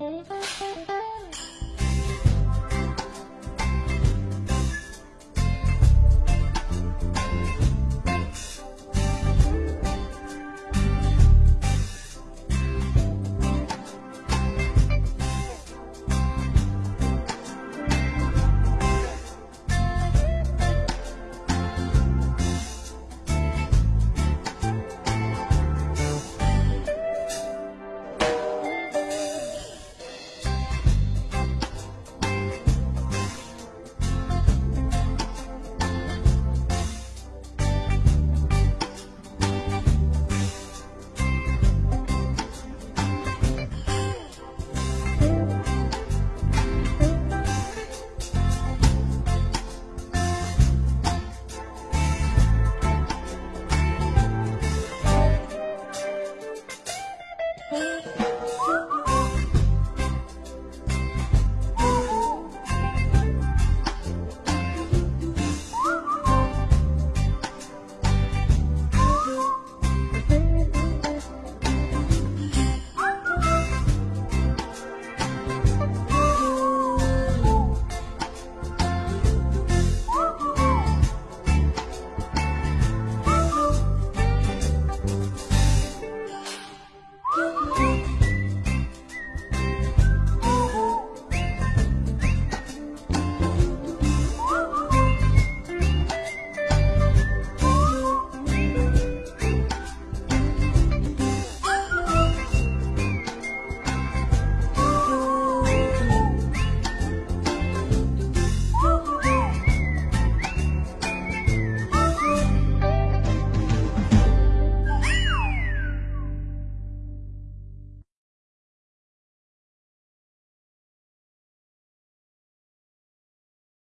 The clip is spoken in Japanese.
ほんと?